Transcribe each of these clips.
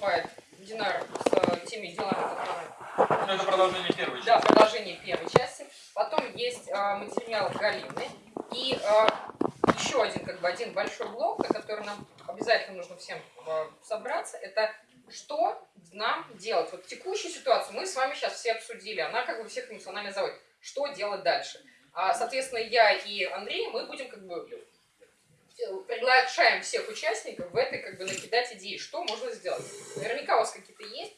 выступает Динар с теми делами, которые... Ну, это продолжение первой части. Да, продолжение первой части. Потом есть э, материал Галины. И э, еще один, как бы, один большой блок, на который нам обязательно нужно всем э, собраться, это что нам делать. Вот текущую ситуацию мы с вами сейчас все обсудили, она как бы всех эмоционально заводит. Что делать дальше? А, соответственно, я и Андрей, мы будем как бы приглашаем всех участников в этой как бы накидать идеи, что можно сделать. Наверняка у вас какие-то есть,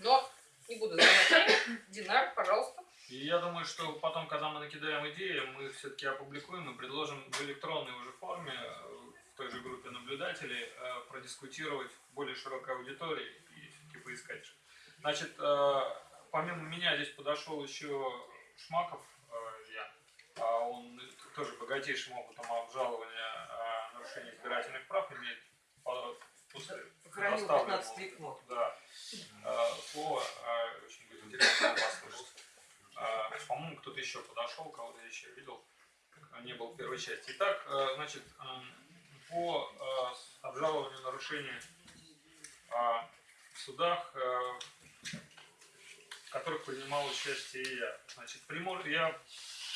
но не буду занимать. Динар, пожалуйста. И я думаю, что потом, когда мы накидаем идеи, мы все-таки опубликуем и предложим в электронной уже форме в той же группе наблюдателей э, продискутировать более широкой аудитории и все-таки поискать. Значит, э, помимо меня здесь подошел еще Шмаков, э, я, а он тоже богатейшим опытом обжалования нарушения избирательных прав имеет после поставленного да, слово, очень будет интересно послушать. А, по-моему, кто-то еще подошел, кого-то еще видел, не был в первой части. Итак, значит, по обжалованию нарушений а, в судах, в которых принимал участие я. Значит, я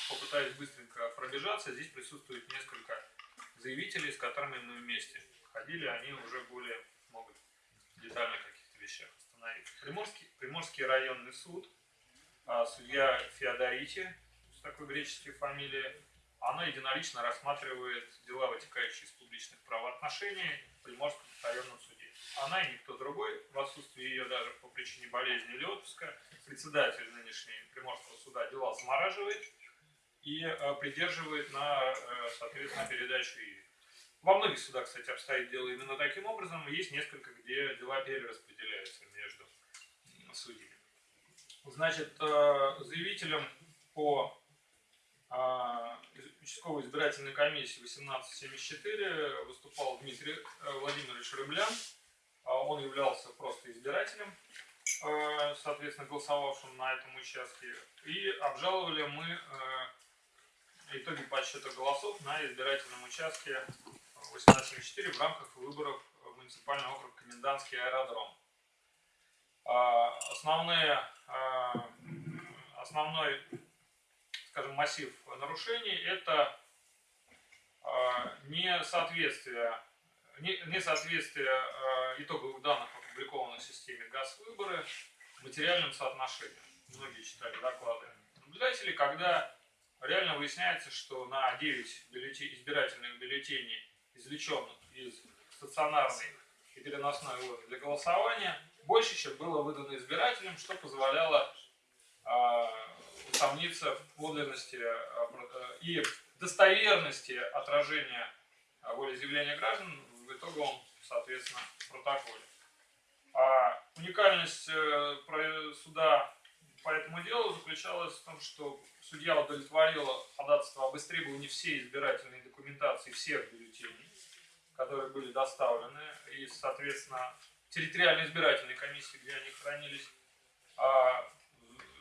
попытаюсь быстренько пробежаться. Здесь присутствует несколько заявителей, с которыми мы вместе ходили. Они уже более могут детально каких-то вещах остановиться. Приморский, Приморский районный суд – а, судья Феодорити, с такой греческой фамилией, она единолично рассматривает дела, вытекающие из публичных правоотношений в Приморском районном суде. Она и никто другой, в отсутствии ее даже по причине болезни или отпуска, председатель нынешней Приморского суда дела замораживает и э, придерживает на, э, соответственно, передачу ей. Во многих судах, кстати, обстоит дело именно таким образом. Есть несколько, где дела перераспределяются между судьями. Значит, э, заявителем по участковой избирательной комиссии 1874 выступал Дмитрий Владимирович Рыблян. Он являлся просто избирателем, соответственно, голосовавшим на этом участке. И обжаловали мы итоги подсчета голосов на избирательном участке 1874 в рамках выборов в муниципальный округ Комендантский аэродром. Основные Э, основной, скажем, массив нарушений – это э, несоответствие, несоответствие итоговых данных, опубликованных в системе ГАЗ-выборы, материальным соотношением. Многие читали доклады наблюдателей, когда реально выясняется, что на 9 бюллетень, избирательных бюллетеней, извлеченных из стационарной и переносной урны для голосования, больше, чем было выдано избирателям, что позволяло э, усомниться в подлинности э, и достоверности отражения волеизъявления граждан в итоговом, соответственно, протоколе. А уникальность э, суда по этому делу заключалась в том, что судья удовлетворила ходатайство об истребовании всей избирательной документации всех бюллетеней, которые были доставлены, и, соответственно, территориальной избирательной комиссии, где они хранились. А,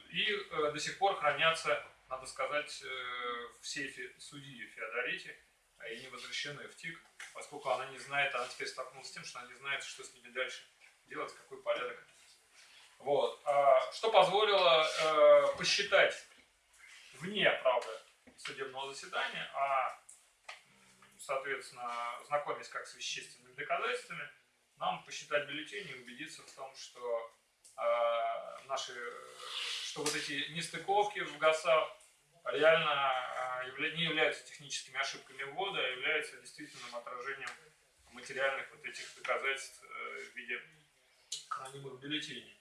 и э, до сих пор хранятся, надо сказать, э, в сейфе судьи Феодорити, а и не возвращены в ТИК, поскольку она не знает, она теперь столкнулась с тем, что она не знает, что с ними дальше делать, какой порядок. Вот. А, что позволило э, посчитать вне, правда, судебного заседания, а, соответственно, знакомясь как с вещественными доказательствами, нам посчитать бюллетени и убедиться в том, что э, наши, что вот эти нестыковки в ГАСах реально э, не являются техническими ошибками ввода, а являются действительным отражением материальных вот этих доказательств э, в виде хранимых бюллетеней.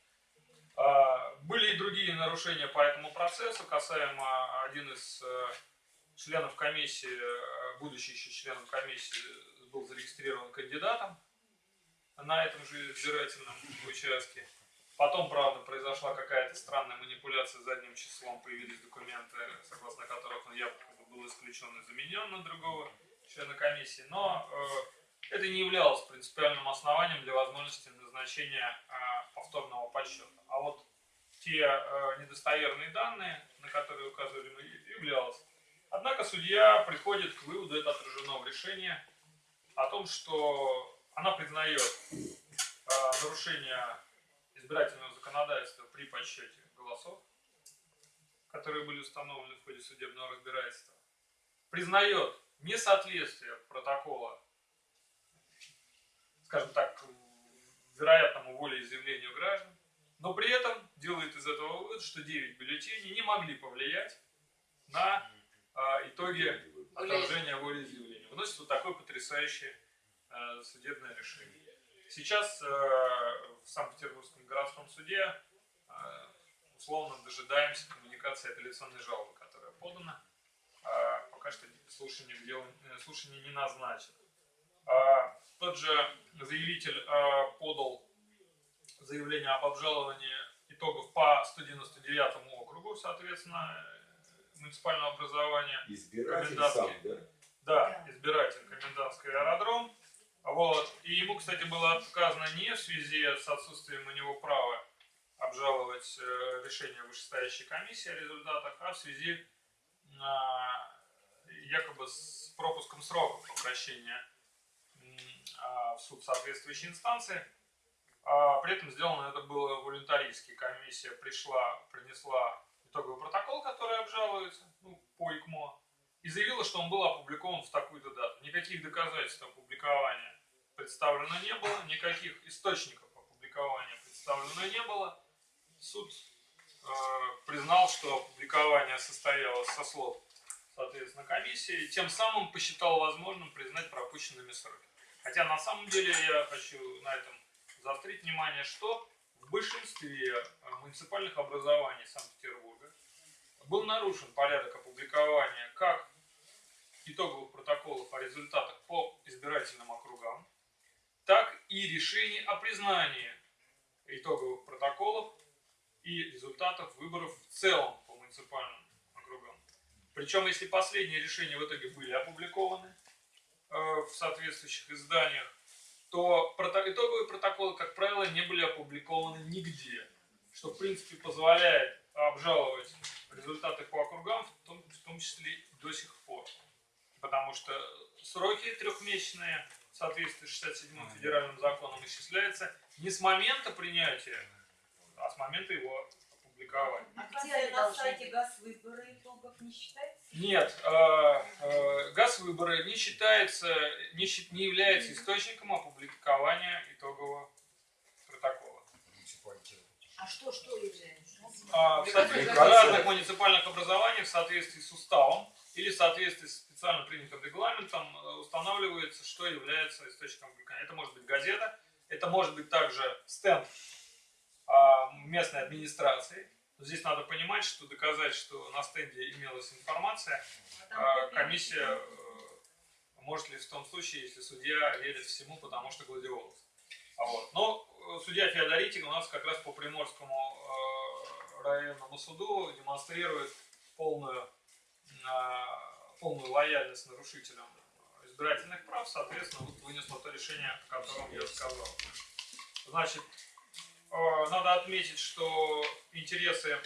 Э, были и другие нарушения по этому процессу, касаемо один из э, членов комиссии, э, будущий еще членом комиссии, был зарегистрирован кандидатом на этом же избирательном участке. Потом, правда, произошла какая-то странная манипуляция задним числом, появились документы, согласно которых он якобы был исключен и заменен на другого члена комиссии. Но э, это не являлось принципиальным основанием для возможности назначения э, повторного подсчета. А вот те э, недостоверные данные, на которые указывали мы, являлось. Однако судья приходит к выводу, это отражено в решении, о том, что она признает э, нарушения избирательного законодательства при подсчете голосов, которые были установлены в ходе судебного разбирательства, признает несоответствие протокола, скажем так, вероятному волеизъявлению граждан, но при этом делает из этого вывод, что 9 бюллетеней не могли повлиять на а, итоги отражения волеизъявления. Выносит вот такое потрясающее а, судебное решение. Сейчас а, в Санкт-Петербургском городском суде а, условно дожидаемся коммуникации апелляционной жалобы, которая подана. А, пока что слушание, дел, слушание не назначено. А, тот же заявитель а, подал заявление об обжаловании итогов по 199 округу, соответственно, муниципального образования. Избиратель сам, да? Да, избиратель, комендантский аэродром. Вот. И ему, кстати, было отказано не в связи с отсутствием у него права обжаловать э, решение вышестоящей комиссии о результатах, а в связи э, якобы с пропуском сроков обращения э, суд соответствующей инстанции. А, при этом сделано это было волюнтаристски. Комиссия пришла, принесла итоговый протокол, который обжалуется ну, по ИКМО, и заявила, что он был опубликован в такую-то дату. Никаких доказательств опубликования представлено не было, никаких источников опубликования представлено не было. Суд э, признал, что опубликование состоялось со слов, соответственно, комиссии, и тем самым посчитал возможным признать пропущенными сроки. Хотя на самом деле я хочу на этом заострить внимание, что в большинстве э, муниципальных образований Санкт-Петербурга был нарушен порядок опубликования как итоговых протоколов о результатах по избирательным округам, так и решений о признании итоговых протоколов и результатов выборов в целом по муниципальным округам. Причем, если последние решения в итоге были опубликованы в соответствующих изданиях, то итоговые протоколы, как правило, не были опубликованы нигде, что, в принципе, позволяет обжаловать результаты по округам, в том, в том числе и до сих пор. Потому что сроки трехмесячные в соответствии с 67-м федеральным законом исчисляются не с момента принятия, а с момента его опубликования. А где на сайте газ выборы итогов не считается? Нет, э, э, газ выборы не считается, не, не является источником опубликования итогового протокола. А что, что является? А, в соответствии- в разных муниципальных образованиях в соответствии с уставом или в соответствии с специально принятым регламентом э, устанавливается, что является источником опубликования. Это может быть газета, это может быть также стенд а, местной администрации, Здесь надо понимать, что доказать, что на стенде имелась информация, а, комиссия э, может ли в том случае, если судья верит всему, потому что гладиолус. А вот. Но э, судья Феодоритик у нас как раз по Приморскому э, районному суду демонстрирует полную, полную лояльность нарушителям избирательных прав, соответственно, вот вынесло то решение, о котором я сказал. Значит, надо отметить, что интересы,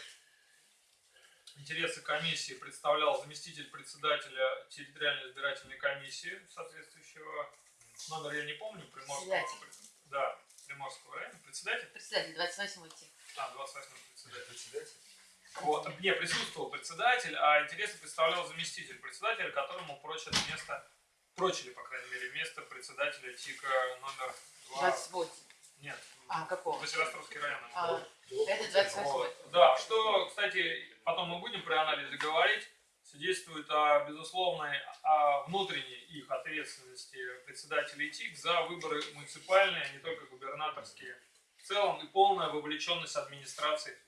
интересы комиссии представлял заместитель председателя территориальной избирательной комиссии соответствующего номер я не помню, Приморского, да, Приморского района, председатель? Председатель, 28 тип. А, 28 председатель. председатель. Вот, не, присутствовал председатель, а интересы представлял заместитель председателя, которому прочат место, прочили, по крайней мере, место председателя ТИКа номер 2. 28. Нет, А, какого? Василостровский район. А, это 28 Вот. Да, что, кстати, потом мы будем при анализе говорить, свидетельствует о безусловной о внутренней их ответственности председателей ТИК за выборы муниципальные, а не только губернаторские. В целом и полная вовлеченность администрации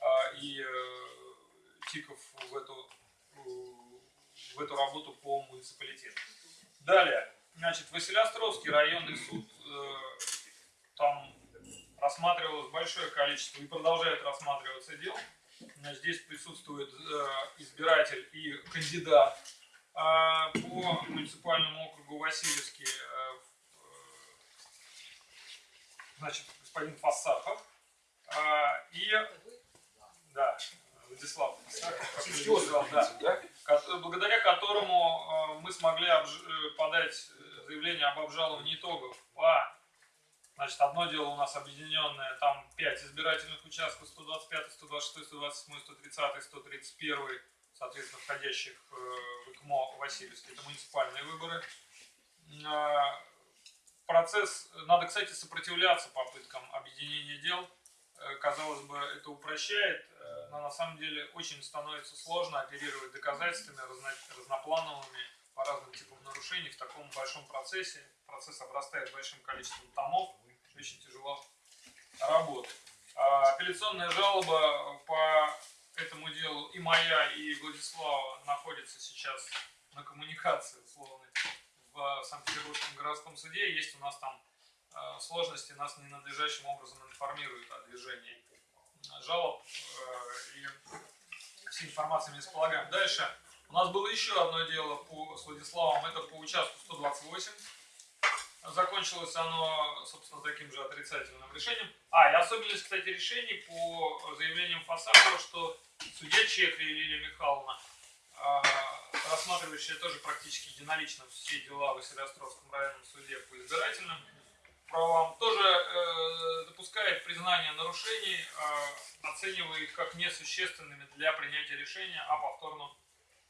а, и э, ТИКов в эту, в эту работу по муниципалитету. Далее, значит, Василиостровский районный суд э, там рассматривалось большое количество и продолжает рассматриваться дел. Здесь присутствует э, избиратель и кандидат э, по муниципальному округу Васильевский, э, значит, господин Фасахов. И, да, Владислав Фасахов, да, благодаря которому мы смогли подать заявление об обжаловании итогов по Значит, одно дело у нас объединенное, там 5 избирательных участков, 125, 126, 127, 130, 131, соответственно, входящих э, в ИКМО Васильевский, это муниципальные выборы. А, процесс, надо, кстати, сопротивляться попыткам объединения дел. Э, казалось бы, это упрощает, э, но на самом деле очень становится сложно оперировать доказательствами разно, разноплановыми по разным типам нарушений в таком большом процессе. Процесс обрастает большим количеством томов, очень тяжело работать. А апелляционная жалоба по этому делу и моя, и Владислава находится сейчас на коммуникации условной в Санкт-Петербургском городском суде. Есть у нас там э, сложности, нас ненадлежащим образом информируют о движении жалоб э, и всей информацией мы располагаем. Дальше у нас было еще одно дело по, с Владиславом, это по участку 128. Закончилось оно, собственно, таким же отрицательным решением. А, и особенность, кстати, решений по заявлениям Фасакова, что судья Чехли Лилия Михайловна, а, рассматривающая тоже практически единолично все дела в Василиостровском районном суде по избирательным правам, тоже э, допускает признание нарушений, э, оценивая их как несущественными для принятия решения о повторном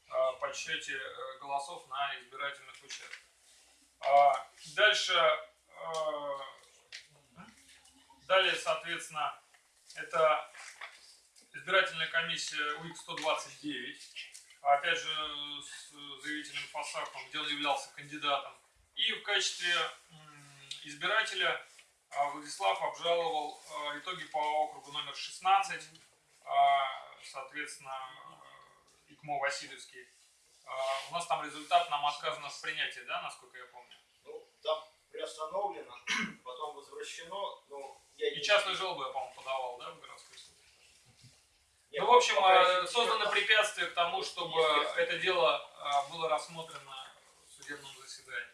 э, подсчете голосов на избирательных участках. А, дальше, э, далее, соответственно, это избирательная комиссия УИК-129, опять же, с заявителем Фасахом, где он являлся кандидатом. И в качестве избирателя а, Владислав обжаловал а, итоги по округу номер 16, соответственно, ИКМО Васильевский. У нас там результат нам отказано в принятии, да, насколько я помню? Ну, там приостановлено, потом возвращено, но я И частную жалобу я, по-моему, подавал, да, в городской суд? Нет, Ну, в общем, э, создано там- препятствие к тому, чтобы Естественно. это дело э, было рассмотрено в судебном заседании.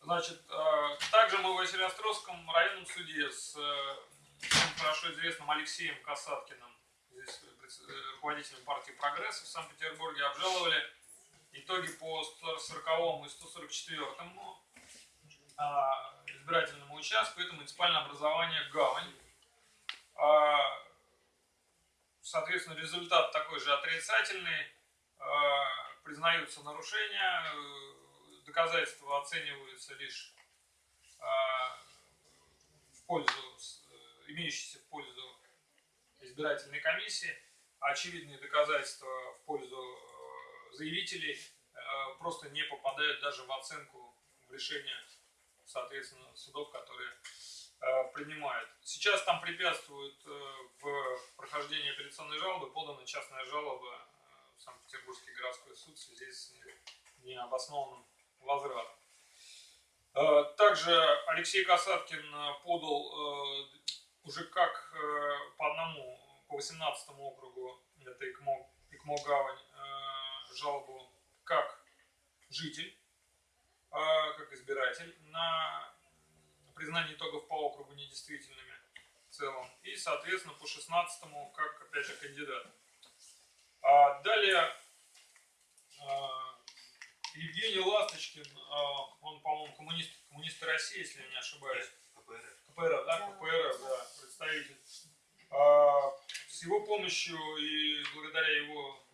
Значит, э, также мы в Василиостровском районном суде с хорошо известным Алексеем Касаткиным, здесь руководителем партии «Прогресс» в Санкт-Петербурге, обжаловали итоги по 140 и 144 а, избирательному участку. Это муниципальное образование «Гавань». А, Соответственно, результат такой же отрицательный. А, Признаются нарушения, доказательства оцениваются лишь в пользу, имеющиеся в пользу избирательной комиссии. Очевидные доказательства в пользу заявителей э, просто не попадают даже в оценку в решение, соответственно, судов, которые э, принимают. Сейчас там препятствует э, в прохождении апелляционной жалобы подана частная жалоба в Санкт-Петербургский городской суд в связи с необоснованным возвратом. Также Алексей Касаткин подал уже как по одному, по 18 округу, это ИКМО, ИКМО Гавань, жалобу как житель, э, как избиратель на признание итогов по округу недействительными в целом. И, соответственно, по 16 как, опять же, кандидат. А далее а, Евгений Ласточкин, а, он, по-моему, коммунист, коммунист России, если я не ошибаюсь. КПРФ, да, КПРФ, да, представитель. А, С его помощью и благодаря его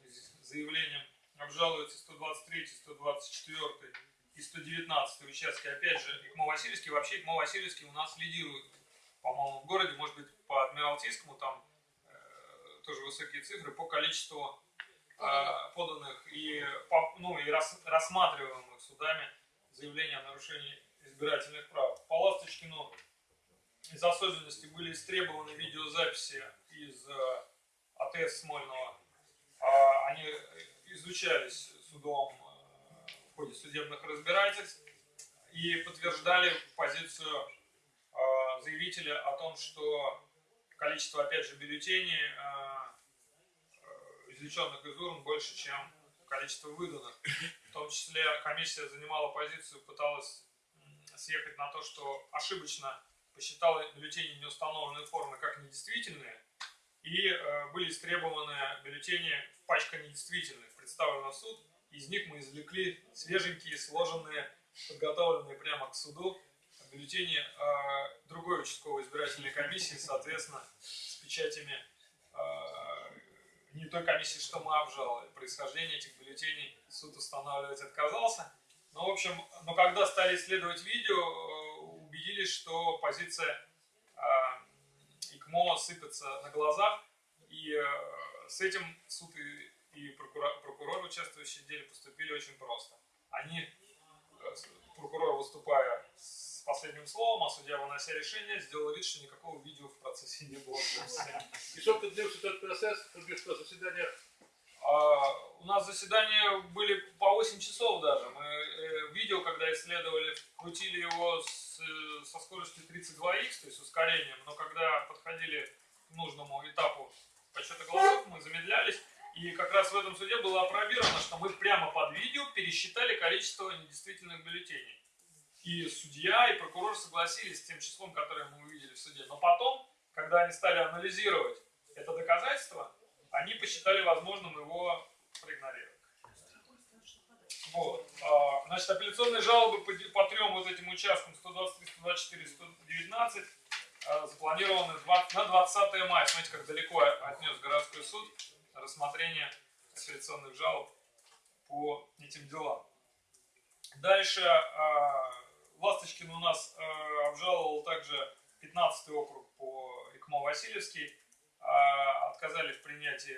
заявлениям обжалуются 123, 124 и 119 участки. Опять же, ИКМО Васильевский. Вообще ИКМО Васильевский у нас лидирует, по-моему, в городе. Может быть, по Адмиралтейскому там э, тоже высокие цифры по количеству э, поданных и, по- ну, и рас- рассматриваемых судами заявлений о нарушении избирательных прав. По Ласточкину из особенностей были истребованы видеозаписи из э, АТС Смольного. А, Они изучались судом э, в ходе судебных разбирательств и подтверждали позицию э, заявителя о том, что количество, опять же, бюллетеней, э, извлеченных из урн, больше, чем количество выданных. В том числе комиссия занимала позицию, пыталась съехать на то, что ошибочно посчитала бюллетени неустановленной формы как недействительные, и э, были истребованы бюллетени в пачка недействительных, представлены в суд. Из них мы извлекли свеженькие, сложенные, подготовленные прямо к суду бюллетени э, другой участковой избирательной комиссии, соответственно, с печатями э, не той комиссии, что мы обжаловали. Происхождение этих бюллетеней суд устанавливать отказался. Но, в общем, но когда стали исследовать видео, убедились, что позиция ИКМО сыпется на глазах, и э, с этим суд и, и прокурор, прокурор, участвующие в деле, поступили очень просто. Они, э, прокурор, выступая с последним словом, а судья, вынося решение, сделал вид, что никакого видео в процессе не было. И сколько длился этот процесс, что заседание? А, у нас заседания были по 8 часов даже. Мы э, видео, когда исследовали, крутили его с, э, со скоростью 32х, то есть ускорением, но когда подходили к нужному этапу подсчета голосов, мы замедлялись. И как раз в этом суде было опробировано, что мы прямо под видео пересчитали количество недействительных бюллетеней. И судья, и прокурор согласились с тем числом, которое мы увидели в суде. Но потом, когда они стали анализировать это доказательство, они посчитали возможным его проигнорировать. Вот. А, Значит, апелляционные жалобы по, по трем вот этим участкам 123, 124, 119 а, запланированы два- на 20 мая. Смотрите, как далеко отнес городской суд рассмотрение апелляционных жалоб по этим делам. Дальше а, Ласточкин у нас а, обжаловал также 15 округ по ИКМО Васильевский. А, Отказали в принятии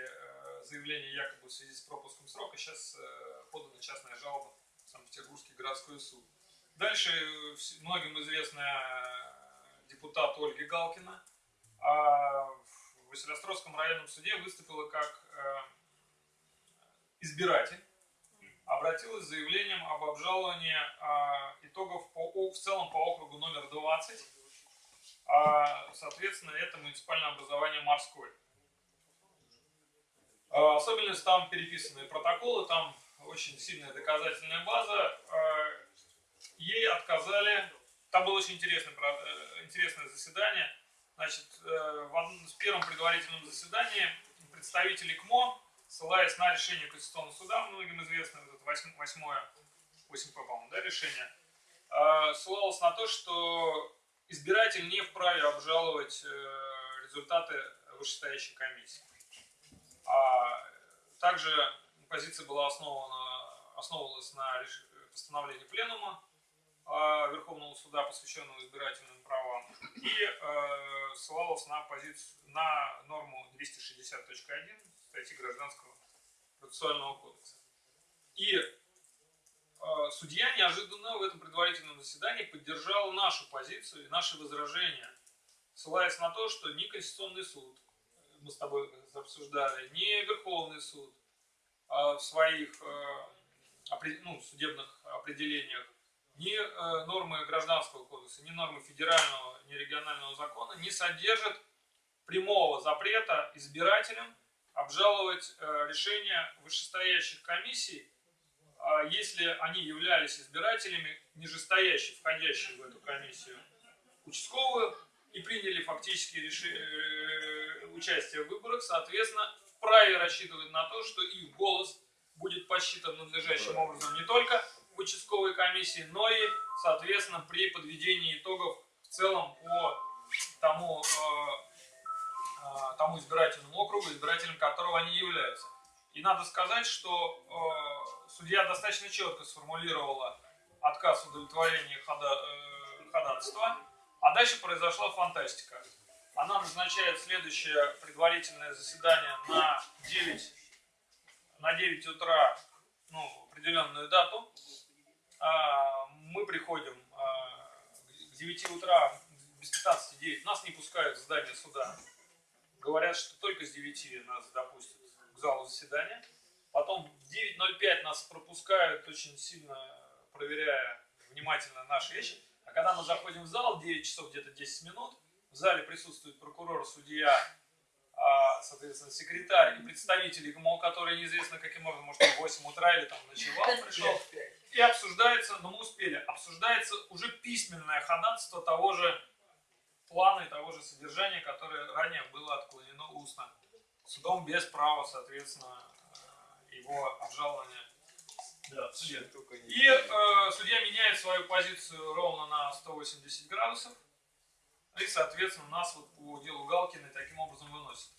заявления якобы в связи с пропуском срока. Сейчас э, подана частная жалоба в Санкт-Петербургский городской суд. Дальше э, многим известная э, депутат Ольга Галкина а, в Василиостровском районном суде выступила как избиратель обратилась с заявлением об обжаловании а, итогов по, в целом по округу номер 20. А, соответственно, это муниципальное образование морской. А, особенность там переписанные протоколы, там очень сильная доказательная база. А, ей отказали. Там было очень интересное, э, интересное заседание. Значит, э, в одном- в первом предварительном заседании представители КМО ссылаясь на решение Конституционного суда, многим известное, вот это восьм- восьмое, 8 по-моему, да, решение, э, ссылалось на то, что избиратель не вправе обжаловать э, результаты вышестоящей комиссии. А также позиция была основана, основывалась на постановлении Пленума э, Верховного суда, посвященного избирательным правам, и э, ссылалась на, позицию, на норму 260.1 статьи Гражданского процессуального кодекса. И э, судья неожиданно в этом предварительном заседании поддержал нашу позицию и наши возражения, ссылаясь на то, что ни Конституционный суд, мы с тобой обсуждали, ни Верховный суд а, в своих э, ну, судебных определениях, ни э, нормы Гражданского кодекса, ни нормы федерального, ни регионального закона не содержат прямого запрета избирателям обжаловать э, решения вышестоящих комиссий, а если они являлись избирателями, нижестоящих, входящих в эту комиссию, участковую, и приняли фактически реши- э, участие в выборах, соответственно, вправе рассчитывать на то, что их голос будет посчитан надлежащим образом не только в участковой комиссии, но и, соответственно, при подведении итогов в целом по тому э, э, тому избирательному округу, избирателем которого они являются. И надо сказать, что э, судья достаточно четко сформулировала отказ в удовлетворении хода, э, ходатайства, а дальше произошла фантастика. Она назначает следующее предварительное заседание на 9, на 9 утра, ну, определенную дату. А, мы приходим а, к 9 утра, без 15 9, нас не пускают в здание суда говорят, что только с 9 нас допустят к залу заседания. Потом в 9.05 нас пропускают, очень сильно проверяя внимательно наши вещи. А когда мы заходим в зал, 9 часов где-то 10 минут, в зале присутствует прокурор, судья, а, соответственно, секретарь и представители ГМО, которые неизвестно каким образом, может, в 8 утра или там ночевал, пришел. И обсуждается, но мы успели, обсуждается уже письменное ходатайство того же плана и того же содержания, которое ранее было отклонено устно. Судом без права, соответственно, э, его обжалования Да, Судья. И э, судья меняет свою позицию ровно на 180 градусов. И, соответственно, нас вот по делу Галкина таким образом выносит.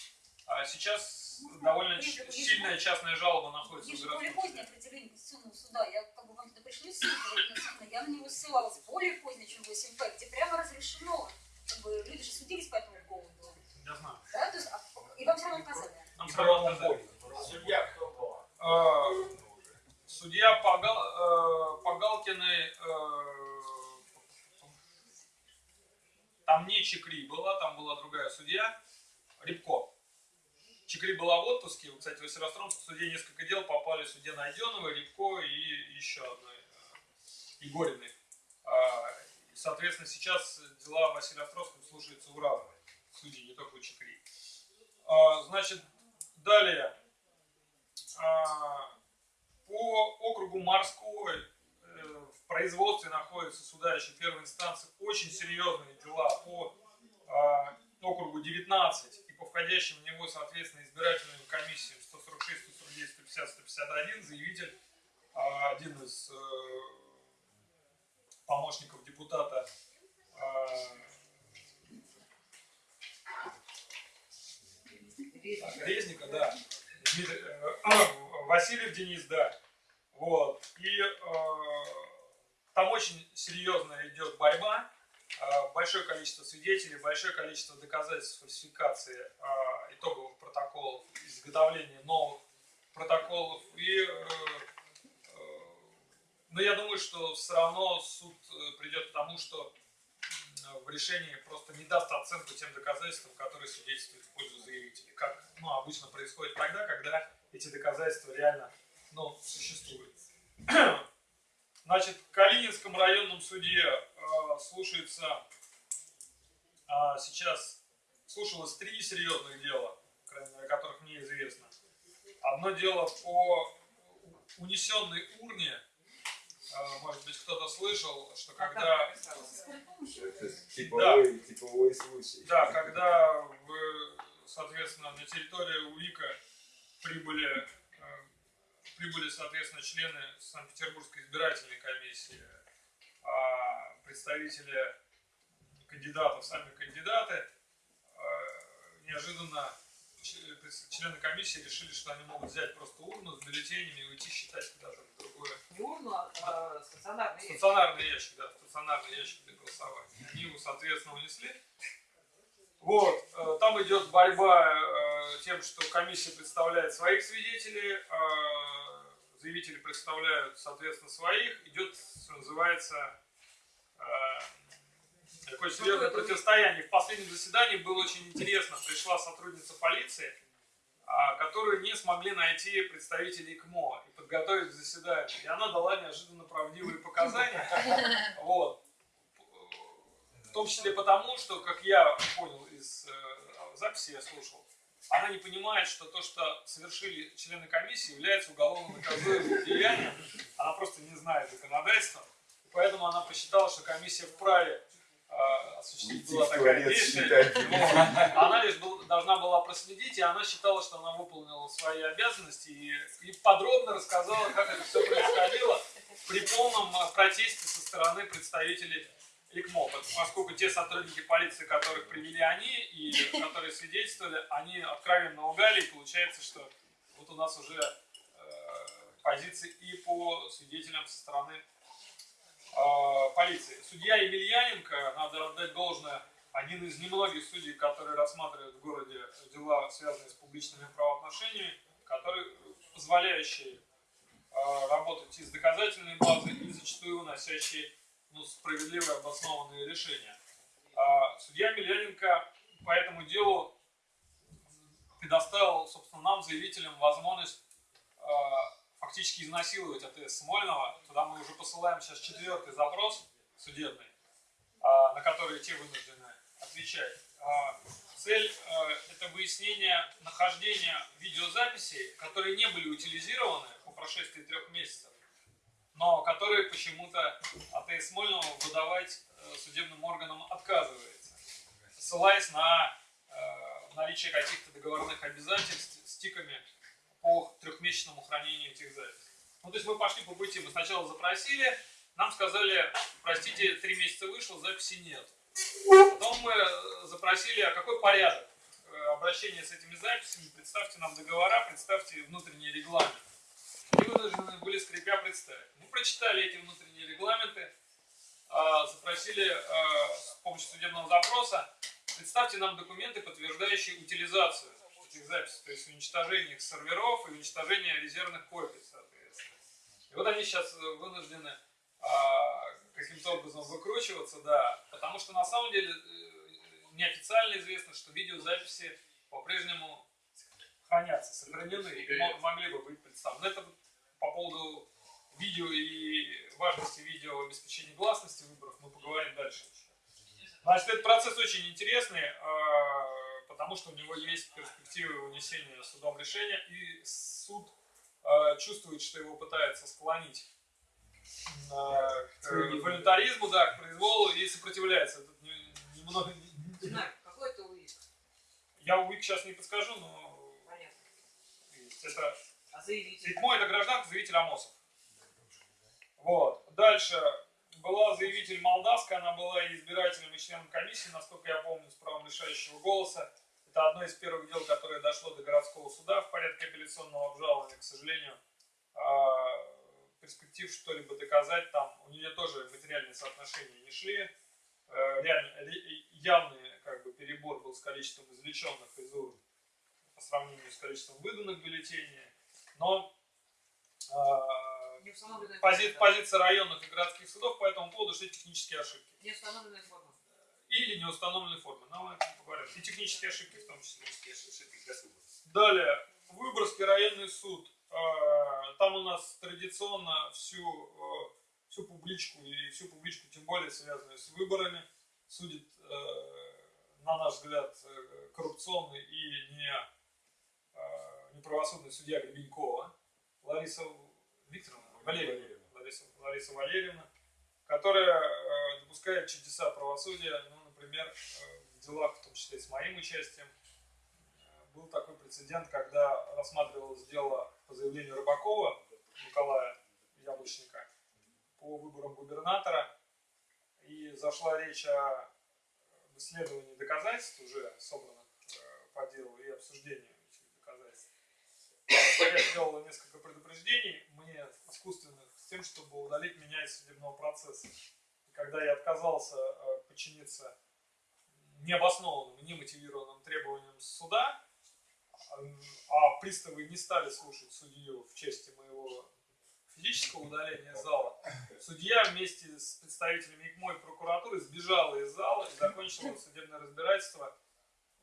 А сейчас довольно Есть- ч- есть- сильная частная жалоба находится в Есть же более городском позднее суде. определение Конституционного суда. Я как бы вам туда пришли ссылку, я на него ссылалась более позднее, чем 8П, где прямо разрешено. Как бы люди же судились по этому поводу. Я знаю. Да? То есть, а- и вам все равно отказали. Нам сразу отказали. Судья кто была? Э, Судья Погал, э, Погалкиной, э, там не Чекри была, там была другая судья, Рябко. Чекри была в отпуске, кстати, в Северостромском суде несколько дел попали судье Найденовой, Рябко и еще одной, э, Егориной. А, и, Соответственно, сейчас дела в Василиостровском слушаются у разных судей, не только у Чекри. А, Значит, далее. А, По округу Морской э, в производстве находятся суда еще первой инстанции очень серьезные дела по а, округу 19 и по входящим в него, соответственно, избирательным комиссиям 146, 149, 150, 151 заявитель, а, один из э, помощников депутата а, Резника, да. Дмитрий, э, Васильев Денис, да. Вот. И э, там очень серьезная идет борьба. Э, большое количество свидетелей, большое количество доказательств фальсификации э, итоговых протоколов, изготовления новых протоколов. И, э, э, но я думаю, что все равно суд э, придет к тому, что в решении просто не даст оценку тем доказательствам, которые свидетельствуют в пользу заявителей. Как ну, обычно происходит тогда, когда эти доказательства реально ну, существуют. Значит, в Калининском районном суде э, слушается а, сейчас слушалось три серьезных дела, о которых мне известно. Одно дело по унесенной урне. Э, может быть, кто-то слышал, что когда Скорой помощи. Это типовой, типовой случай. Да, когда, в, соответственно, на территорию УИКа прибыли, э, прибыли, соответственно, члены Санкт-Петербургской избирательной комиссии, а представители кандидатов, сами кандидаты, э, неожиданно члены комиссии решили, что они могут взять просто урну с бюллетенями и уйти считать куда-то в другое Не урну, а стационарный ящик. Стационарный ящик, да, стационарный ящик для голосования. Они его, соответственно, унесли. Вот, э, там идет борьба э, тем, что комиссия представляет своих свидетелей, э, заявители представляют, соответственно, своих. Идет, что называется, э, такое серьезное противостояние. В последнем заседании было очень интересно. Пришла сотрудница полиции, а, которую не смогли найти представители ИКМО и подготовить к заседанию. И она дала неожиданно правдивые показания. Вот. Том числе потому, что, как я понял из э, записи, я слушал, она не понимает, что то, что совершили члены комиссии, является уголовно наказуемым деянием. Она просто не знает законодательства. Поэтому она посчитала, что комиссия вправе э, осуществить была такая действие. Она лишь был- должна была проследить, и она считала, что она выполнила свои обязанности и, и подробно рассказала, как это все происходило при полном э, протесте со стороны представителей ИКМО, поскольку те сотрудники полиции, которых привели они и которые свидетельствовали, они откровенно лгали, и получается, что вот у нас уже э, позиции и по свидетелям со стороны э, полиции. Судья Емельяненко, надо отдать должное, один из немногих судей, которые рассматривают в городе дела, связанные с публичными правоотношениями, который, позволяющие э, работать и с доказательной базой, и зачастую выносящие ну, справедливые обоснованные решения. А, судья Емельяненко по этому делу предоставил, собственно, нам, заявителям, возможность э, фактически изнасиловать АТС Смольного. Туда мы уже посылаем сейчас четвертый запрос судебный, а, на который те вынуждены отвечать. А, цель э, это выяснение нахождения видеозаписей, которые не были утилизированы по прошествии трех месяцев, но которые почему-то АТС Смольного выдавать э, судебным органам отказывается, ссылаясь на э, наличие каких-то договорных обязательств с тиками по трехмесячному хранению этих записей. Ну, то есть мы пошли по пути, мы сначала запросили, нам сказали, простите, три месяца вышло, записи нет. Потом мы э, запросили, а какой порядок обращения с этими записями, представьте нам договора, представьте внутренний регламент. И вынуждены были скрипя представить. Мы прочитали эти внутренние регламенты, а, запросили а, с помощью судебного запроса, представьте нам документы, подтверждающие утилизацию этих записей, то есть уничтожение их серверов и уничтожение резервных копий, соответственно. И вот они сейчас вынуждены а, каким-то образом выкручиваться, да, потому что на самом деле э, неофициально известно, что видеозаписи по-прежнему хранятся, сохранены и мо- могли бы быть представлены. Это по поводу видео и важности видео в обеспечении гласности выборов мы поговорим дальше. Значит, этот процесс очень интересный, э, потому что у него есть перспективы вынесения судом решения, и суд э, чувствует, что его пытается склонить э, к волюнтаризму, да, к произволу и сопротивляется. Тут не- немного... не- Знак, какой это УИК? Я УИК сейчас не подскажу, но Понятно. это А заявитель? Седьмой это гражданка, заявитель Амосов. Вот. Дальше была заявитель Молдавская, она была избирателем, и членом комиссии, насколько я помню, с правом решающего голоса. Это одно из первых дел, которое дошло до городского суда в порядке апелляционного обжалования. К сожалению, а, перспектив что-либо доказать там, у нее тоже материальные соотношения не шли. Э, явный как бы, перебор был с количеством извлеченных из урн по сравнению с количеством выданных бюллетеней. Но а, Не установленная пози- форма. позиция районных и городских судов по этому поводу, что технические ошибки. Не установленная форма. Или неустановленной формы. Но мы поговорим. И технические ошибки в том числе. Далее. Выборгский районный суд. А, Там у нас традиционно всю, э, всю публичку и всю публичку, тем более связанную с выборами, судит, э, на наш взгляд, э, коррупционный и не, э, неправосудный судья Гребенькова Лариса Викторовна, Валерьевна, Лариса, Лариса Валерьевна, которая э, допускает чудеса правосудия, ну, например, э, в делах, в том числе с моим участием, э, был такой прецедент, когда рассматривалось дело по заявлению Рыбакова Николая Яблочника по выборам губернатора, и зашла речь о исследовании доказательств, уже собранных э, по делу, и обсуждении. Я сделал несколько предупреждений мне искусственных с тем, чтобы удалить меня из судебного процесса. И когда я отказался э, подчиниться необоснованным немотивированным требованиям суда, а, а приставы не стали слушать судью в части моего физического удаления зала, судья вместе с представителями ИКМО и прокуратуры сбежала из зала и закончила судебное разбирательство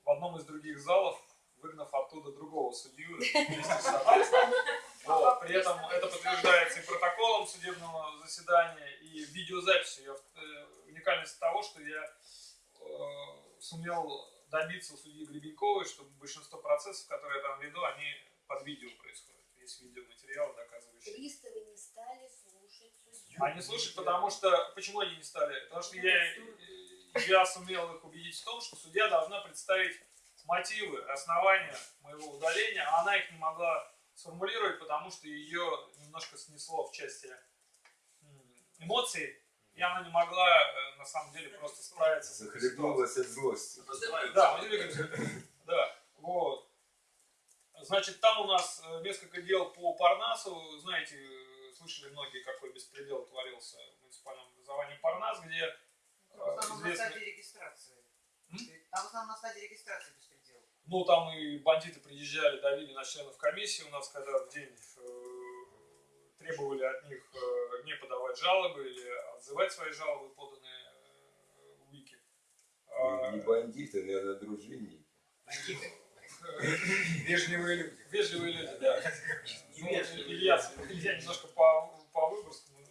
в одном из других залов, выгнав оттуда другого судью вместе с собой. Вот. При этом это подтверждается и протоколом судебного заседания, и видеозаписью. Я, э, уникальность того, что я э, сумел добиться у судьи Гребеньковой, чтобы большинство процессов, которые я там веду, они под видео происходят. Есть видеоматериалы, доказывающие. Приставы не стали слушать судью. Они слушают, потому что... Почему они не стали? Потому что я, я сумел их убедить в том, что судья должна представить мотивы, основания моего удаления, а она их не могла сформулировать, потому что ее немножко снесло в части эмоций, и она не могла, э, на самом деле, просто справиться с этой ситуацией. Захлебнулась от злости. Да, да, вот. Значит, там у нас э, несколько дел по Парнасу. Знаете, слышали многие, какой беспредел творился в муниципальном образовании Парнас, где э, В основном на известный- стадии регистрации. М? А в основном на стадии регистрации беспредел. Ну, там и бандиты приезжали, давили на членов комиссии у нас, когда в день э, требовали от них э, не подавать жалобы или отзывать свои жалобы, поданные э, в ВИКе. А, Не бандиты, наверное, дружинники. Вежливые люди. Вежливые люди, да. Ну, Илья, Илья немножко по, по Выборгскому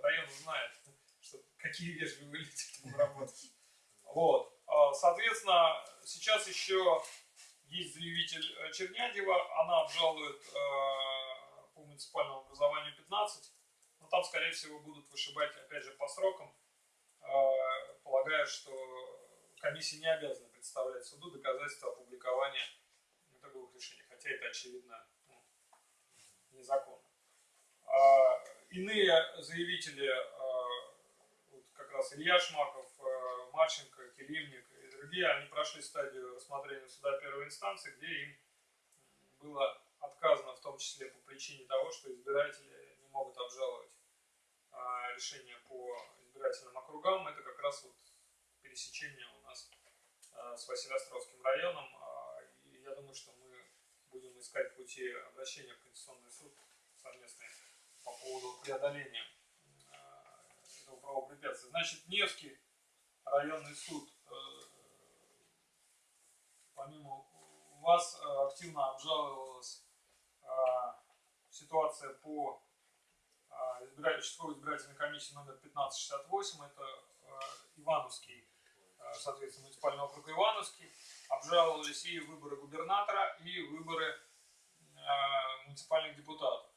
району знает, что какие вежливые люди там работают. Вот. А, Соответственно, сейчас еще есть заявитель э, Чернядева, она обжалует э, по муниципальному образованию 15, но там, скорее всего, будут вышибать, опять же, по срокам, э, полагая, что комиссия не обязана представлять суду доказательства опубликования итоговых решений, хотя это очевидно ну, незаконно. А, Иные заявители, а, вот как раз Илья Шмаков, а, Марченко, Келивник другие, они прошли стадию рассмотрения суда первой инстанции, где им было отказано в том числе по причине того, что избиратели не могут обжаловать а, решение по избирательным округам. Это как раз вот пересечение у нас а, с Василиостровским районом. А, И я думаю, что мы будем искать пути обращения в Конституционный суд совместные по поводу преодоления этого правопрепятствия. Значит, Невский районный суд, э, помимо вас, э, активно обжаловалась а, ситуация по участковой избирательной комиссии номер 1568, это Ивановский, соответственно, муниципальный округ Ивановский, обжаловались и выборы губернатора, и выборы муниципальных депутатов.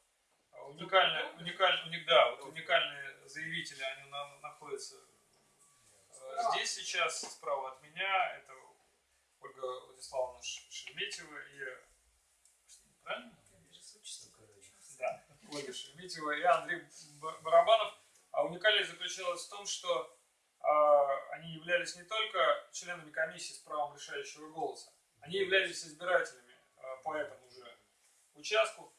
Уникальные, уникаль- уник- да, вот уникальные заявители, они на- находятся э, здесь сейчас, справа от меня, это Ольга Владиславовна Шереметьева и... Правильно? Да, Ольга Шереметьева и Андрей Барабанов. А уникальность заключалась в том, что а, они являлись не только членами комиссии с правом решающего голоса, они являлись избирателями а, по этому же участку,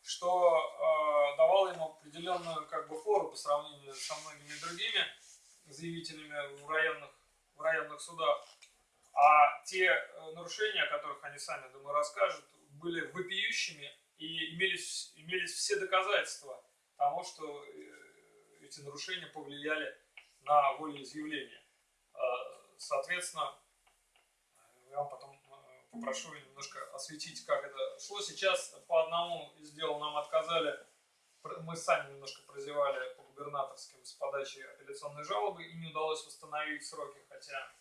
что а, давало им определенную как бы фору по сравнению со многими другими заявителями в районных, в районных судах. А те э, нарушения, о которых они сами, думаю, расскажут, были вопиющими и имелись, имелись все доказательства того, что э, эти нарушения повлияли на волеизъявление. Э, Соответственно, я вам потом попрошу немножко осветить, как это шло. Сейчас по одному из дел нам отказали, мы сами немножко прозевали по губернаторским с подачи апелляционной жалобы и не удалось восстановить сроки, хотя,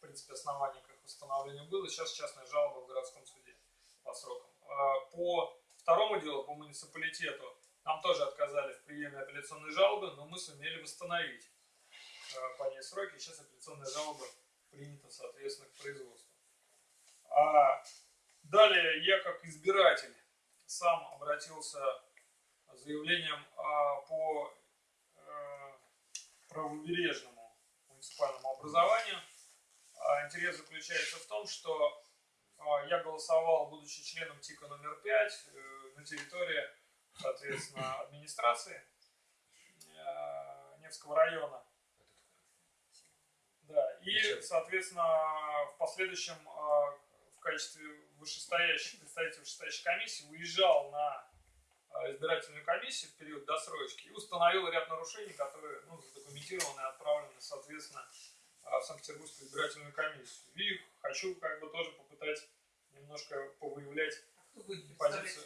в принципе, оснований к их восстановлению было. Сейчас частная жалоба в городском суде по срокам. А, По второму делу, по муниципалитету, нам тоже отказали в приеме апелляционной жалобы, но мы сумели восстановить э, по ней сроки. Сейчас апелляционная жалоба принята, соответственно, к производству. А далее я, как избиратель, сам обратился заявлением а, по правобережному муниципальному образованию. А, Интерес заключается в том, что а, я голосовал, будучи членом ТИКа номер 5, э, на территории, соответственно, администрации э, Невского района. Да, и, соответственно, в последующем э, в качестве вышестоящей, представителя вышестоящей комиссии выезжал на избирательную комиссию в период досрочки и установил ряд нарушений, которые ну, задокументированы и отправлены, соответственно, в Санкт-Петербургскую избирательную комиссию. И хочу как бы тоже попытать немножко повыявлять Кто будет Позицию.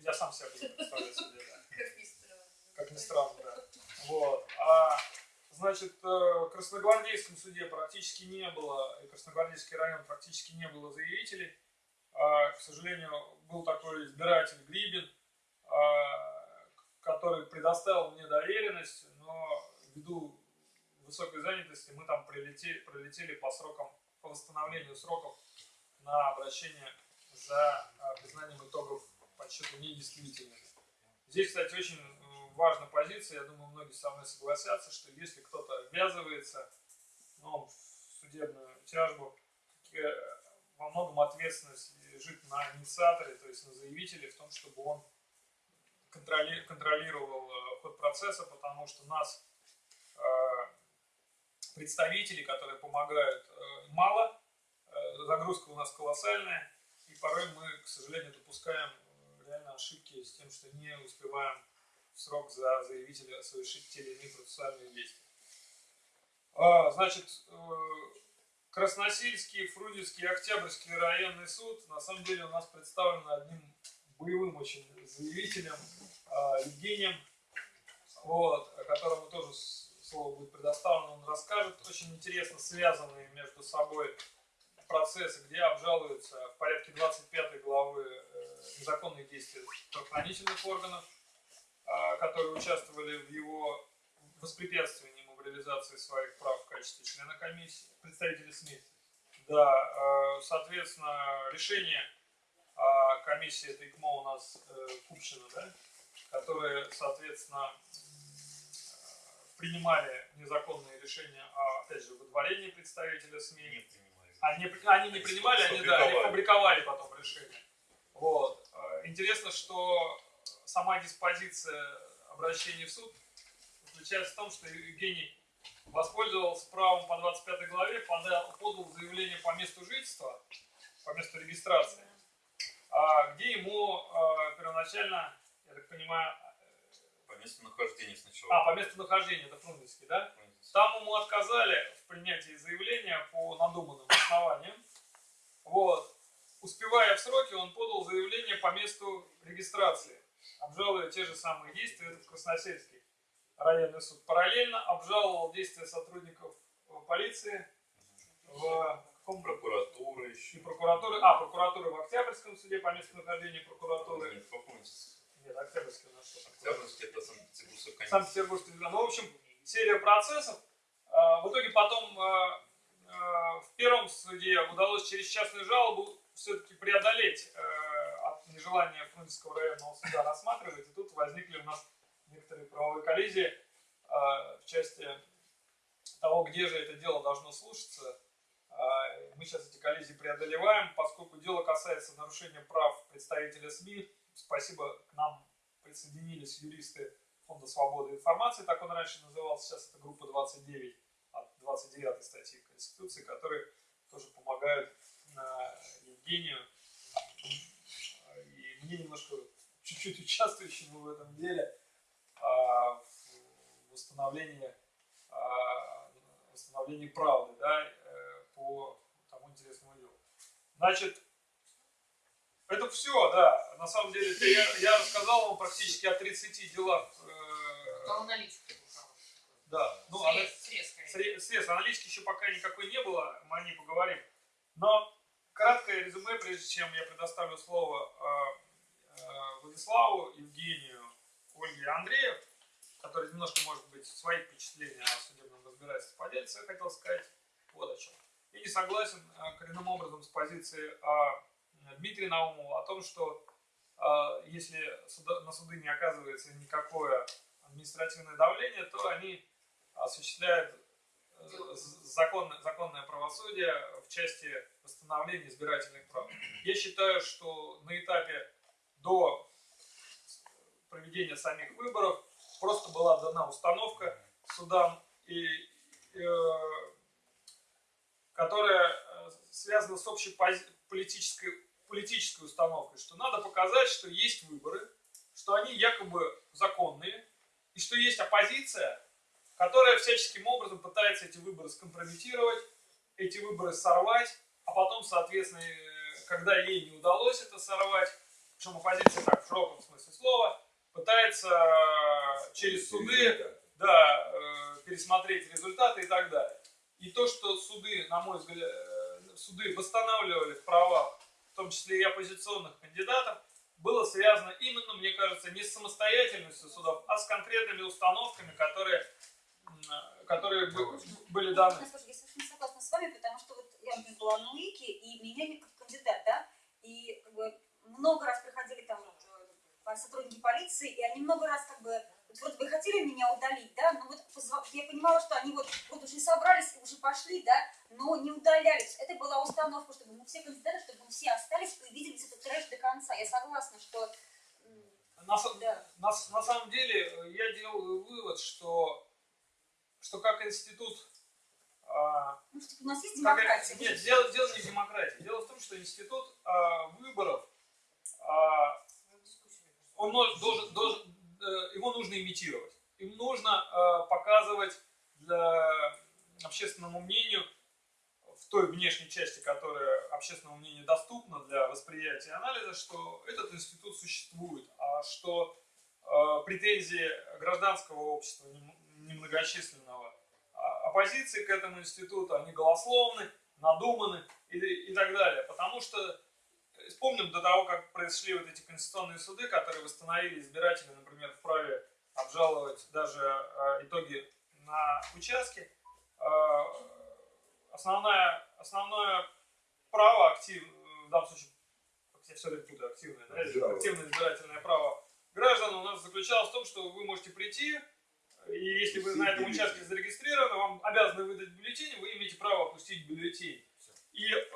я сам себя буду представлять себе, да. Как ни странно. Как ни странно, да. Вот. А, значит, э, в Красногвардейском суде практически не было, и Красногвардейский район практически не было заявителей. А, к сожалению, был такой избиратель Грибин, а, который предоставил мне доверенность, но ввиду высокой занятости мы там прилетели, пролетели по срокам, по восстановлению сроков на обращение за а, признанием итогов подсчета недействительными. Здесь, кстати, очень э, важная позиция, я думаю, многие со мной согласятся, что если кто-то обвязывается ну, в судебную тяжбу, э, во многом ответственность лежит на инициаторе, то есть на заявителе, в том, чтобы он контроли- контролировал э, ход процесса, потому что нас э, представителей, которые помогают, э, мало, э, загрузка у нас колоссальная, и порой мы, к сожалению, допускаем э, реально ошибки с тем, что не успеваем в срок за заявителя совершить те или иные процессуальные действия. А, Значит, Красносельский, Фрунзенский, Октябрьский районный суд на самом деле у нас представлен одним боевым очень заявителем а, Евгением, вот, которому тоже слово будет предоставлено, он расскажет очень интересно связанные между собой процессы, где обжалуются в порядке 25 главы э, незаконные действия правоохранительных органов, а, которые участвовали в его воспрепятствовании в реализации своих прав в качестве члена комиссии, представителей СМИ. Да, э, соответственно, решение а, комиссии это ИКМО у нас э, Купшина, да? которые, соответственно, принимали незаконные решения о, опять же, выдворении представителя СМИ. Они, они не принимали, они, да, они фабриковали потом решение. Вот. Э, Интересно, что сама диспозиция обращения в суд заключается в том, что Евгений воспользовался правом по 25 главе, подал, подал заявление по месту жительства, по месту регистрации, а, где ему э, первоначально, я так понимаю, Месту нахождения сначала. а, по месту нахождения, это Фрунзенский, да? Там ему отказали в принятии заявления по надуманным основаниям. Вот. Успевая в сроки, он подал заявление по месту регистрации, обжалуя те же самые действия, это в Красносельский районный суд. Параллельно обжаловал действия сотрудников э, полиции в каком Прокуратура и еще. прокуратуры, а, прокуратуры в Октябрьском суде по месту нахождения прокуратуры. Нет. Нет, Октябрьский у нас что? Октябрьский это Санкт-Петербургская комиссия. Санкт-Петербургский трибунал. Ну, в общем, серия процессов. А, В итоге потом а, а, в первом суде удалось через частную жалобу все-таки преодолеть а, от нежелания Фрунзенского районного суда рассматривать. И тут возникли у нас некоторые правовые коллизии в части того, где же это дело должно слушаться. Мы сейчас эти коллизии преодолеваем, поскольку дело касается нарушения прав представителя СМИ. Спасибо, к нам присоединились юристы Фонда свободы информации, так он раньше назывался, сейчас это группа 29 от 29 статьи Конституции, которые тоже помогают э, Евгению и мне немножко чуть-чуть участвующему в этом деле а, в восстановлении, а, восстановлении правды да, э, по тому интересному делу. Значит, это все, да. На самом деле, я, я рассказал вам практически о 30 делах. э, Там аналитика да, ну, она- Срез, срез, аналитики еще пока никакой не было, мы о ней поговорим. Но краткое резюме, прежде чем я предоставлю слово э, э, Владиславу, Евгению, Ольге и Андрею, который немножко, может быть, свои впечатления о судебном разбирательстве поделится, я хотел сказать вот о чем. Я не согласен э, коренным образом с позицией э, Дмитрия Наумова о том, что э, если на суды не оказывается никакое административное давление, то они осуществляют э, законное, законное правосудие в части восстановления избирательных прав. Я считаю, что на этапе до проведения самих выборов просто была дана установка судам, и, э, которая э, связана с общей политической, политической установкой, что надо показать, что есть выборы, что они якобы законные, и что есть оппозиция, которая всяческим образом пытается эти выборы скомпрометировать, эти выборы сорвать, а потом, соответственно, э, когда ей не удалось это сорвать, причем оппозиция так в широком смысле слова, пытается э, через суды да, э, пересмотреть результаты и так далее. И то, что суды, на мой взгляд, суды восстанавливали в правах, в том числе и оппозиционных кандидатов, было связано именно, мне кажется, не с самостоятельностью судов, а с конкретными установками, которые, которые бы- были даны. Ну, я совершенно согласна с вами, потому что вот я была на УИКе, и меня не как кандидат, да, и как бы много раз приходили там э, сотрудники полиции, и они много раз как бы вот бы хотели меня удалить, да, но вот я понимала, что они вот, вот уже собрались, уже пошли, да, но не удалялись. Это была установка, чтобы мы все кандидаты, чтобы мы все остались и увидели этот трэш до конца. Я согласна, что На, да. на на самом деле э, я делаю вывод, что, что как институт а, Ну, что, у нас есть Как демократия. это- Нет, дело, дело не в демократии. Дело в том, что институт а, выборов, а, он должен, должен, его нужно имитировать. Им нужно а, показывать для общественному мнению в той внешней части, которая общественному мнению доступна для восприятия и анализа, что этот институт существует, а что э, претензии гражданского общества нем- немногочисленного а, оппозиции к этому институту, они голословны, надуманы и, и так далее. Потому что э, вспомним до того, как произошли вот эти конституционные суды, которые восстановили избиратели, например, вправе обжаловать даже э, итоги на участке. Э, основная, основное право актив, в данном случае, я все время путаю, активное, да, активное избирательное право граждан у нас заключалась в том, что вы можете прийти, и если вы на этом участке зарегистрированы, вам обязаны выдать бюллетень, вы имеете право опустить бюллетень. И э,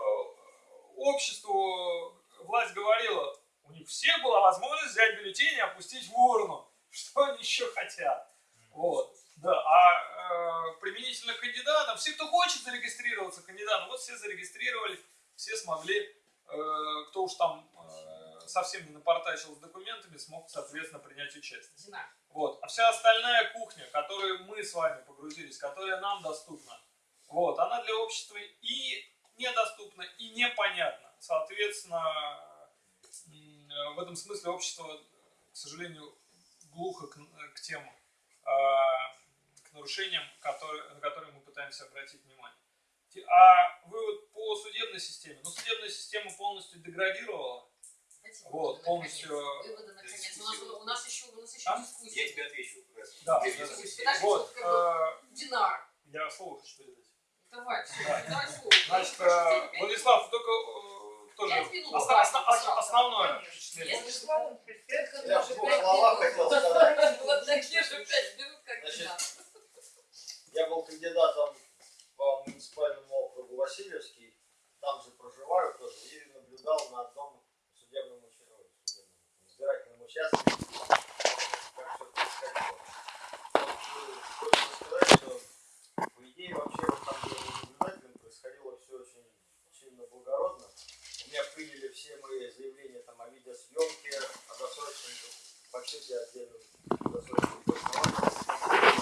обществу власть говорила, у них всех была возможность взять бюллетень и опустить в урну. Что они еще хотят? Вот. Да, а э, применительно к кандидатам, все, кто хочет зарегистрироваться кандидатом, вот все зарегистрировались, все смогли, э, кто уж там э, совсем не напортачил с документами, смог, соответственно, принять участие. Вот. А вся остальная кухня, которую мы с вами погрузились, которая нам доступна, вот, она для общества и недоступна, и непонятна. Соответственно, в этом смысле общество, к сожалению, глухо к, к тем а, к нарушениям, которые, на которые мы пытаемся обратить внимание. А вывод по судебной системе. Ну, судебная система полностью деградировала. Дайте Вот, полностью. Выводы, наконец. У нас, у нас еще, у нас еще А? дискуссия. Я тебе отвечу. Да, Вот, э, Динар. я слово хочу передать. Давай, все, Да. давай слово. Значит, э, Владислав, только э, тоже основное впечатление. Я в двух словах хотел сказать. Вот такие же пять минут, как Значит, Динар. Я был кандидатом по муниципальному округу Васильевский, там же проживаю тоже, и наблюдал на одном судебном, судебном избирательном участке, как все происходило. Вот, э, Хочется сказать, что по идее вообще вот там, где я был наблюдателем, происходило все очень сильно благородно. У меня приняли все мои заявления там, о видеосъемке, о досрочном подсчете отдельном досрочном голосовании.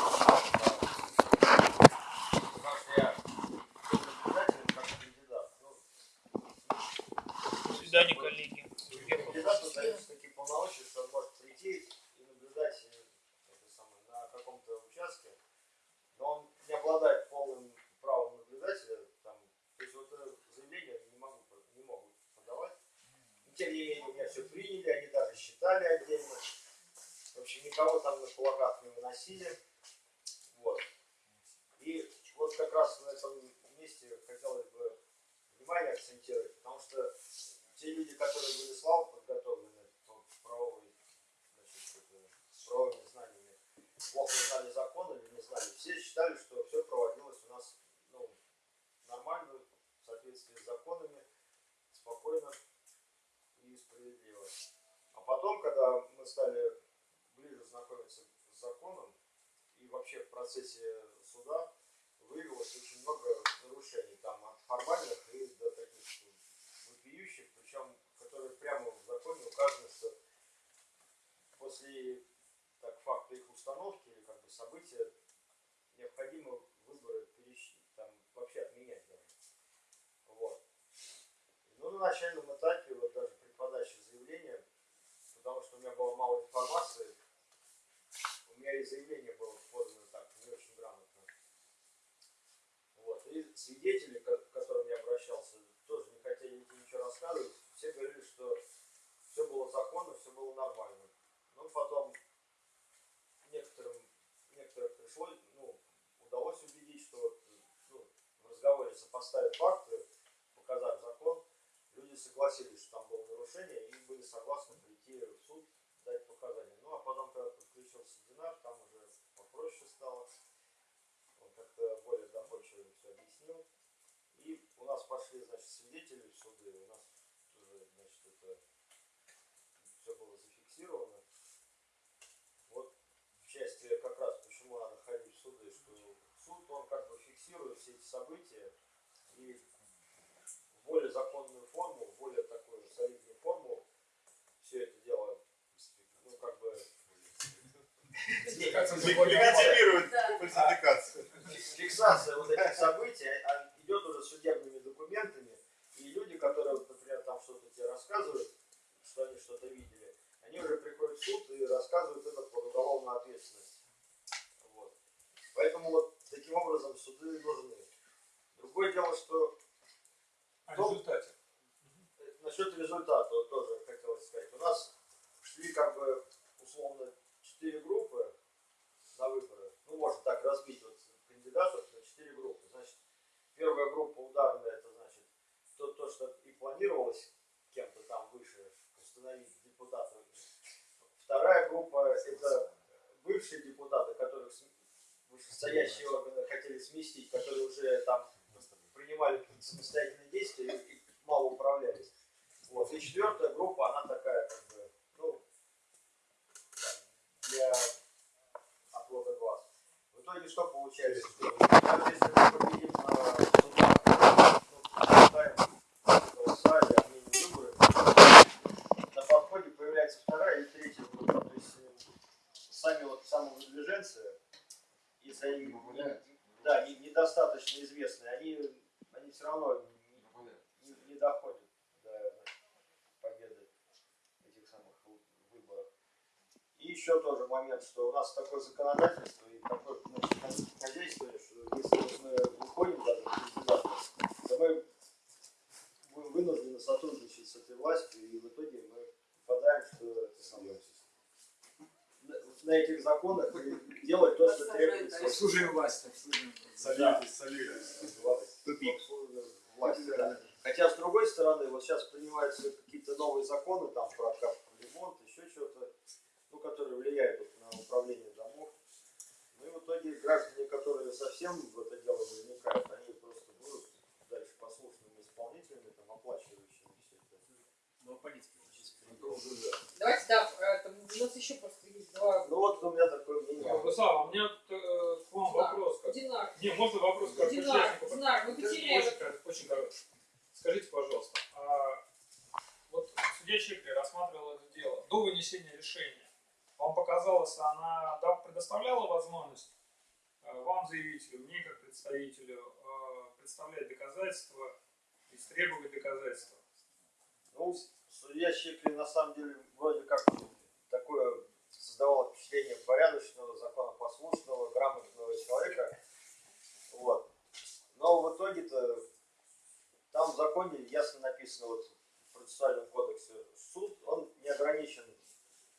Потому что я был наблюдателем как кандидат. Ну, До свидания, коллеги. кандидату даются такие полномочия, что он может прийти и наблюдать э, это самое, на каком-то участке, но он не обладает полным правом наблюдателя. Там, то есть вот это заявление не, могу, не могут подавать. Но, тем не менее, у меня все приняли, они даже считали отдельно. В общем, никого там на кулаках не выносили. Вот. И вот как раз на этом месте хотелось бы внимание акцентировать, потому что те люди, которые были слабо подготовлены по правовой, значит, это, с правовыми знаниями, плохо знали закон или не знали, все считали, что все проводилось у нас ну, нормально, в соответствии с законами, спокойно и справедливо. А потом, когда мы стали ближе знакомиться с законом, и вообще в процессе суда выявилось очень много нарушений, там от формальных и до таких вопиющих, причем которые прямо в законе указано, что после так, факта их установки или как бы события необходимо выборы перещ- там, вообще отменять даже. Вот. Ну, на начальном этапе, вот даже при подаче заявления, потому что у меня было мало информации, у меня и заявление было подано так, не очень грамотно. Вот. И свидетели, к которым я обращался, тоже не хотели ничего рассказывать. Все говорили, что все было законно, все было нормально. Но потом некоторым, некоторых пришлось, ну, удалось убедить, что ну, в разговоре сопоставив факты, показав закон, люди согласились, что там было нарушение и были согласны прийти в суд, дать показания. Ну, а потом, когда подключился Динар, там уже попроще стало. Он как-то более доходчиво все объяснил. И у нас пошли, значит, свидетели в суды, у нас уже, значит, это все было зафиксировано. Вот в части как раз почему надо ходить в суды, что суд, он как бы фиксирует все эти события и в более законную форму, в более такую солидную форму все это дело. Легитимирует фальсификацию. фиксация вот этих событий а, идет уже судебными документами, и люди, которые, например, там что-то тебе рассказывают, что они что-то видели, они уже приходят в суд и рассказывают это под уголовную ответственность. Вот. Поэтому вот таким образом суды нужны. Другое дело, что О результате. насчет результата вот тоже хотелось сказать. У нас шли как бы условно четыре группы на выборы. Ну, можно так разбить вот кандидатов на четыре группы. Значит, первая группа ударная, это значит то, то что и планировалось кем-то там выше установить депутатов. Вторая группа это бывшие депутаты, которых вышестоящие органы хотели сместить, которые уже там принимали самостоятельные действия и мало управлялись. Вот. И четвертая группа, она что получается? Что даже если мы победим на судах, ну, считаем голоса и отменим выборы, на подходе появляется вторая и третья группа. То есть э, сами вот самовыдвиженцы, если они да, не- недостаточно известные, они, они все равно не, не доходят до победы этих самых вы- выборов. И еще тоже момент, что у нас такое законодательство и такое значит, хозя- хозяйство, что если вот мы выходим даже в кандидаты, то мы будем вынуждены сотрудничать с этой властью, и в итоге мы попадаем, что это самое, на, на этих законах и делать то, что требуется. Обслуживаем власть, обслуживаем. Да. Солидарность. Тупик. Власти, да. Хотя, с другой стороны, вот сейчас принимаются какие-то новые законы там про капку ремонт, еще что-то, ну, которые влияют вот на управление домов. Ну и в итоге граждане, которые совсем в это дело не вникают, они просто будут дальше послушными исполнителями, там, оплачивающими все это. Ну, политики. Это уже, да. Давайте, да, это, у нас еще просто есть два... Ну вот у меня такое мнение. Руслан, у меня э, к вам вопрос. Как... Динар, Не, можно вопрос как Динар, участнику? Динар, вы потеряли... Очень, коротко, очень коротко. Скажите, пожалуйста, а вот судья Чекли рассматривал это дело до вынесения решения. Вам показалось, она да, предоставляла возможность э, вам, заявителю, мне как представителю, э, представлять доказательства, истребовать доказательства? Ну, судья Щеклин на самом деле вроде как такое создавало впечатление порядочного, законопослушного, грамотного человека. Вот. Но в итоге-то там в законе ясно написано, вот в процессуальном кодексе, суд, он не ограничен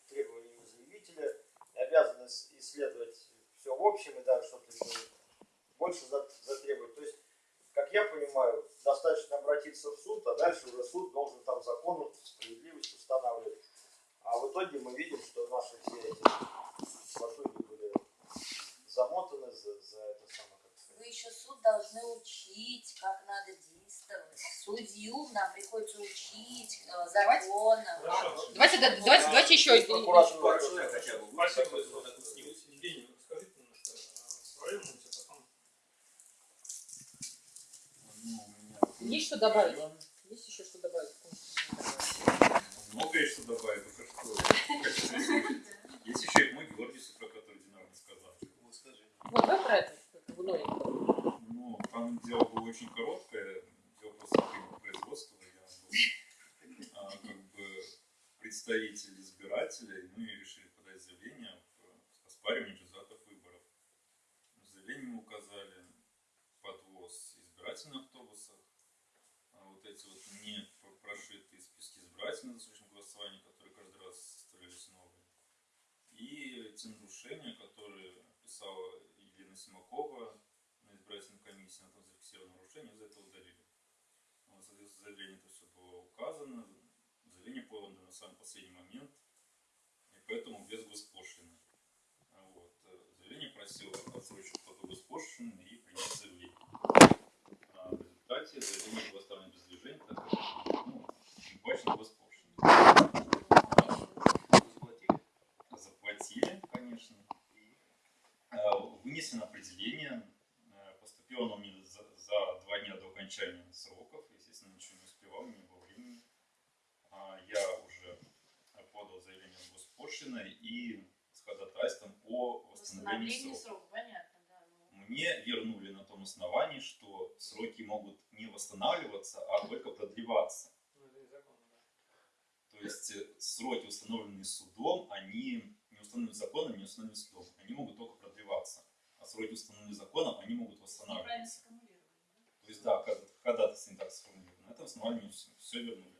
требованиями заявителя, и обязан ис- исследовать все в общем и даже что-то еще больше за- затребовать. То есть как я понимаю, достаточно обратиться в суд, а дальше уже суд должен там закон, справедливость устанавливать. А в итоге мы видим, что наши все эти лошади были замотаны за, за это самое, как сказать. Вы еще суд должны учить, как надо действовать. Судью нам приходится учить э, Давайте. законам. Хорошо. Давайте, да, давайте, давайте еще... Прокуратура. Спасибо. Евгений, расскажите немножко о своем опыте, потом Ну, у меня Есть что добавить? Есть еще что добавить? многое что добавить, только что. Есть еще и мой Георгиус, про который Динар рассказал. Вот скажи. Вот, давай про это. как бы новенькое. Ну, там дело было очень короткое, дело просто по производству. Я был а, как бы представитель избирателей, ну и решили подать заявление в оспаривание результатов выборов. В заявлении мы указали подвоз избирательных автобусов, а вот эти вот не про- прошитые списки избирателей на досрочном голосовании, которые каждый раз составлялись новые. И эти нарушения, которые писала Елена Симакова на избирательной комиссии, она там зафиксировала нарушение, за это удалили. А, Соответственно, в заявлении это все было указано, заявление подано на самый последний момент, и поэтому без госпошлины. А Вот. э, Заявление просило отсрочить плату госпошлины и принять заявление. А в результате заявление было оставлено без движения, так как ну, не плачено госпошлина. Заплатили? Заплатили, конечно. Э, Вынесено определение. Э, Поступило оно мне за, за два дня до окончания сроков. Естественно, ничего не успевал, не было времени. А, Я уже подал заявление в госпошлино и с ходатайством о восстановлении срока. срока, понятно, да. ну. Мне вернули на том основании, что сроки могут не восстанавливаться, а только продлеваться. ну. То есть э, сроки, установленные судом, они не установлены законом, не установлены судом. Они могут только продлеваться. А сроки, установленные законом, они могут восстанавливаться. сформулировали. да? То есть, да, когда- ходатайство не так сформулировано. На этом основании все, вернули.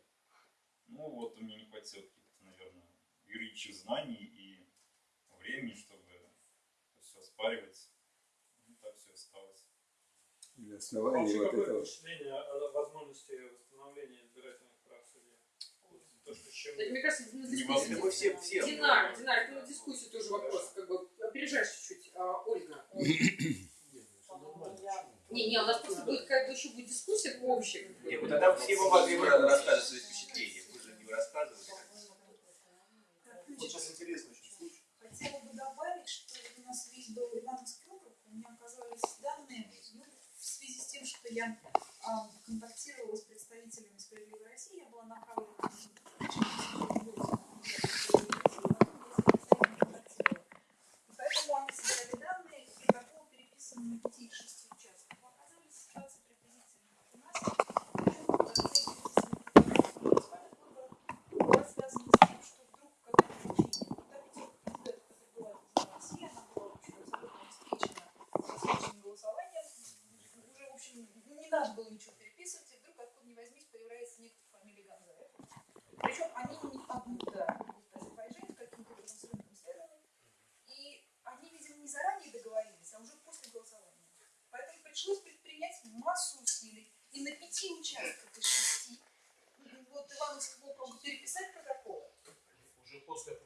Ну вот у меня не хватило каких-то, наверное, юридических знаний и времени, чтобы все спаривать. Ну, так все осталось. Для основания Вообще, вот какое этого... впечатление о возможности восстановления избирательных прав судей? То, что чем... Да, мне кажется, на дискуссию... Все, все, Динар, Динар, это на дискуссию тоже вопрос, как бы, опережаешь чуть-чуть, а, Ольга. Ну, не, не, у нас просто будет, как бы, еще будет дискуссия общая. Нет, вот ну тогда все его могли рассказывать свои впечатления вы рассказывали. Вот сейчас интересно очень случай. Хотела бы добавить, что у нас весь был Ивановский округ, у меня оказались данные ну, в связи с тем, что я а, контактировала с представителями «Справедливой России», я была направлена Поэтому они собирали данные и такого переписанного тише. не надо было ничего переписывать, и вдруг откуда не возьмись появляется некто фамилия Ганзаев. Причем они не оттуда, в каким-то образом с. И они, видимо, не заранее договорились, а уже после голосования. Поэтому пришлось предпринять массу усилий. И на пяти участках из шести вот Ивановского округа переписать протоколы. Уже после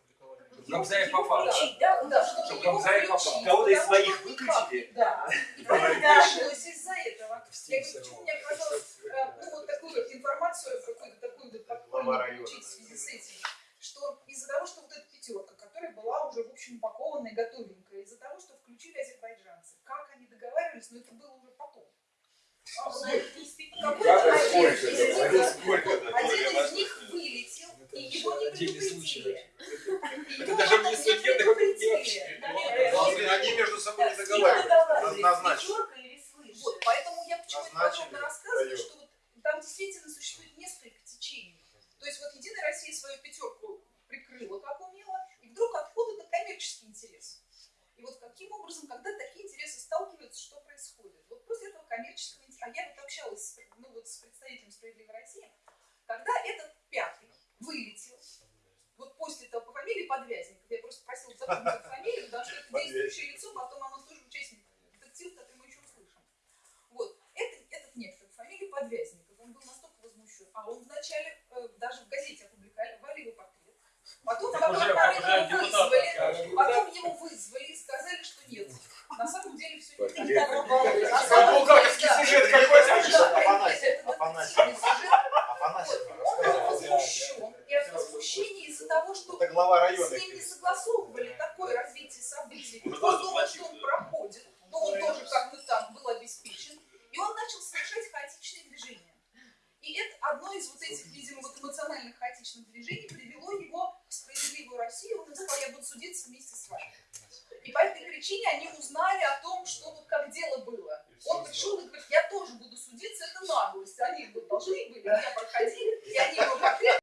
Гамзаев попал. Да, чтобы Гамзаев попал. Кого-то из своих выключили? Да. Да, из-за этого. Я говорю, почему мне оказалось, э, ну, вот такую вот информацию, какую-то такую вот подпольную получить в связи с этим, что из-за того, что вот эта пятерка, которая была уже, в общем, упакованная и готовенькая, из-за того, что включили азербайджанцы, как они договаривались, но это было уже потом. А, какой-то